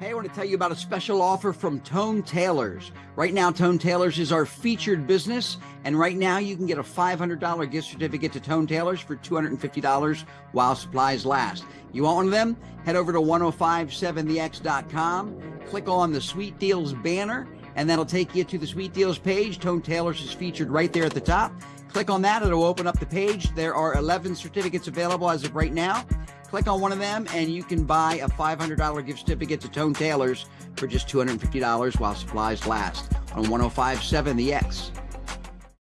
Hey, I want to tell you about a special offer from Tone Tailors. Right now, Tone Tailors is our featured business, and right now you can get a $500 gift certificate to Tone Tailors for $250 while supplies last. You want one of them? Head over to 1057thex.com, click on the Sweet Deals banner, and that'll take you to the Sweet Deals page. Tone Tailors is featured right there at the top. Click on that, it'll open up the page. There are 11 certificates available as of right now. Click on one of them and you can buy a $500 gift certificate to Tone Tailors for just $250 while supplies last on 1057 The X.